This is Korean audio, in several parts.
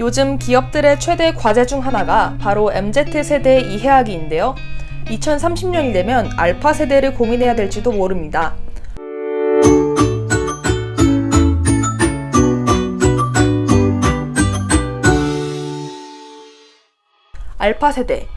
요즘 기업들의 최대 과제 중 하나가 바로 MZ세대 이해하기인데요. 2030년이 되면 알파 세대를 고민해야 될지도 모릅니다. 알파 세대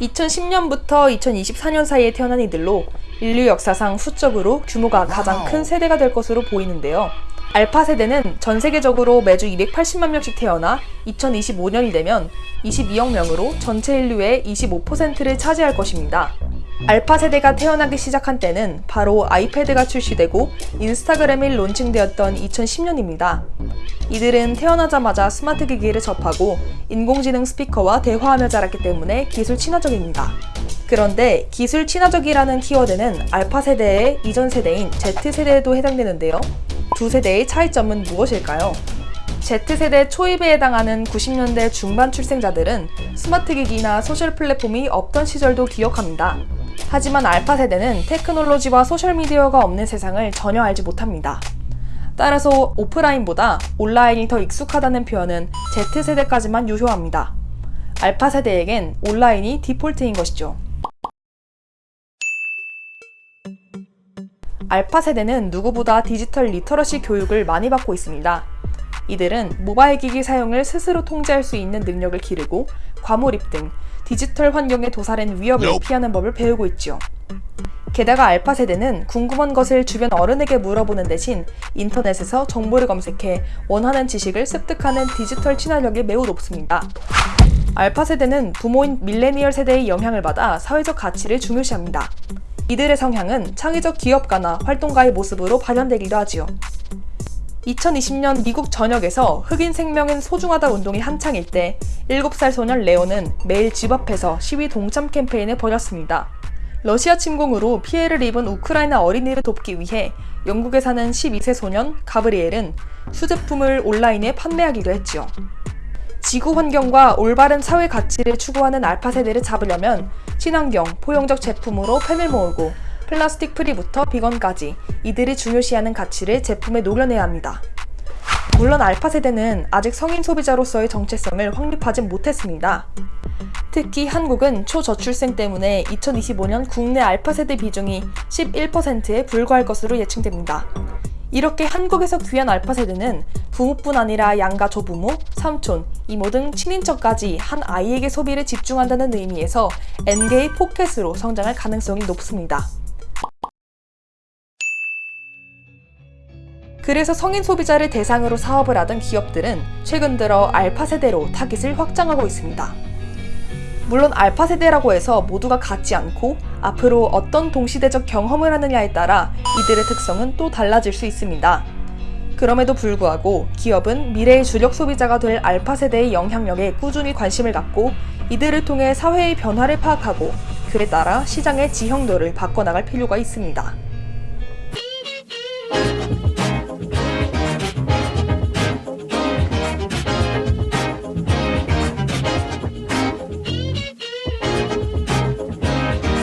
2010년부터 2024년 사이에 태어난 이들로 인류 역사상 수적으로 규모가 가장 큰 세대가 될 것으로 보이는데요. 알파 세대는 전 세계적으로 매주 280만 명씩 태어나 2025년이 되면 22억 명으로 전체 인류의 25%를 차지할 것입니다. 알파 세대가 태어나기 시작한 때는 바로 아이패드가 출시되고 인스타그램이 론칭되었던 2010년입니다. 이들은 태어나자마자 스마트 기기를 접하고 인공지능 스피커와 대화하며 자랐기 때문에 기술 친화적입니다. 그런데 기술 친화적이라는 키워드는 알파 세대의 이전 세대인 Z세대에도 해당되는데요. 두 세대의 차이점은 무엇일까요? Z세대 초입에 해당하는 90년대 중반 출생자들은 스마트 기기나 소셜 플랫폼이 없던 시절도 기억합니다. 하지만 알파 세대는 테크놀로지와 소셜미디어가 없는 세상을 전혀 알지 못합니다. 따라서 오프라인보다 온라인이 더 익숙하다는 표현은 Z세대까지만 유효합니다. 알파 세대에겐 온라인이 디폴트인 것이죠. 알파 세대는 누구보다 디지털 literacy 교육을 많이 받고 있습니다. 이들은 모바일 기기 사용을 스스로 통제할 수 있는 능력을 기르고 과몰입 등 디지털 환경에 도사린 위협을 피하는 법을 배우고 있지요. 게다가 알파 세대는 궁금한 것을 주변 어른에게 물어보는 대신 인터넷에서 정보를 검색해 원하는 지식을 습득하는 디지털 친화력이 매우 높습니다. 알파 세대는 부모인 밀레니얼 세대의 영향을 받아 사회적 가치를 중요시합니다. 이들의 성향은 창의적 기업가나 활동가의 모습으로 발현되기도 하지요. 2020년 미국 전역에서 흑인 생명은 소중하다 운동이 한창일 때 7살 소년 레오는 매일 집 앞에서 시위 동참 캠페인을 벌였습니다. 러시아 침공으로 피해를 입은 우크라이나 어린이를 돕기 위해 영국에 사는 12세 소년 가브리엘은 수제품을 온라인에 판매하기도 했지요. 지구 환경과 올바른 사회 가치를 추구하는 알파 세대를 잡으려면 친환경, 포용적 제품으로 팬을 모으고 플라스틱 프리부터 비건까지 이들이 중요시하는 가치를 제품에 녹여내야 합니다. 물론 알파 세대는 아직 성인 소비자로서의 정체성을 확립하진 못했습니다. 특히 한국은 초저출생 때문에 2025년 국내 알파 세대 비중이 11%에 불과할 것으로 예측됩니다. 이렇게 한국에서 귀한 알파 세대는 부모뿐 아니라 양가 조부모, 삼촌, 이모 등 친인척까지 한 아이에게 소비를 집중한다는 의미에서 N개의 포켓으로 성장할 가능성이 높습니다. 그래서 성인 소비자를 대상으로 사업을 하던 기업들은 최근 들어 알파 세대로 타깃을 확장하고 있습니다. 물론 알파 세대라고 해서 모두가 같지 않고 앞으로 어떤 동시대적 경험을 하느냐에 따라 이들의 특성은 또 달라질 수 있습니다. 그럼에도 불구하고 기업은 미래의 주력 소비자가 될 알파 세대의 영향력에 꾸준히 관심을 갖고 이들을 통해 사회의 변화를 파악하고 그에 따라 시장의 지형도를 바꿔나갈 필요가 있습니다.